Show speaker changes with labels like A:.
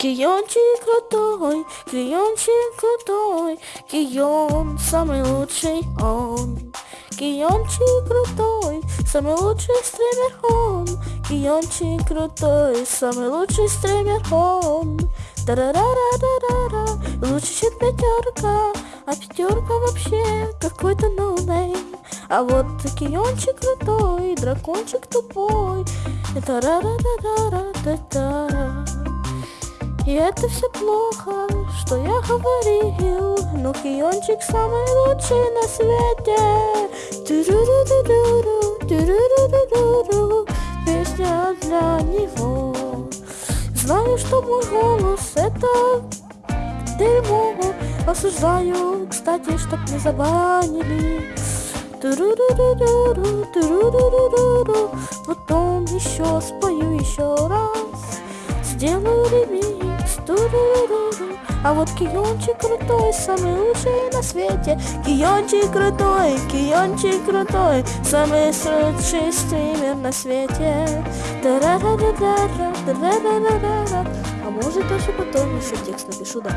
A: Киончик крутой, Киончик крутой, Кион самый лучший он. Киончик крутой, самый лучший стример он. Киончик крутой, самый лучший стример он. Тарарара-тарара, лучше, чем пятерка, а пятерка вообще какой-то ноунейм. А вот Киончик крутой, дракончик тупой. Тарарара-тарара-та-тара. И это все плохо, что я говорил. Но Киончик самый лучший на свете. Ту-ру-ру-ру-ру, ту-ру-ру-ру-ру, Песня для него. Знаю, что мой голос это дерьмо. Осуждаю, кстати, чтоб не забанили Потом еще спою еще раз Сделаю ремикс. А вот Киончик крутой, самый лучший на свете Киончик крутой, Киончик крутой Самый лучший стример на свете. А может даже потом еще текст напишу, да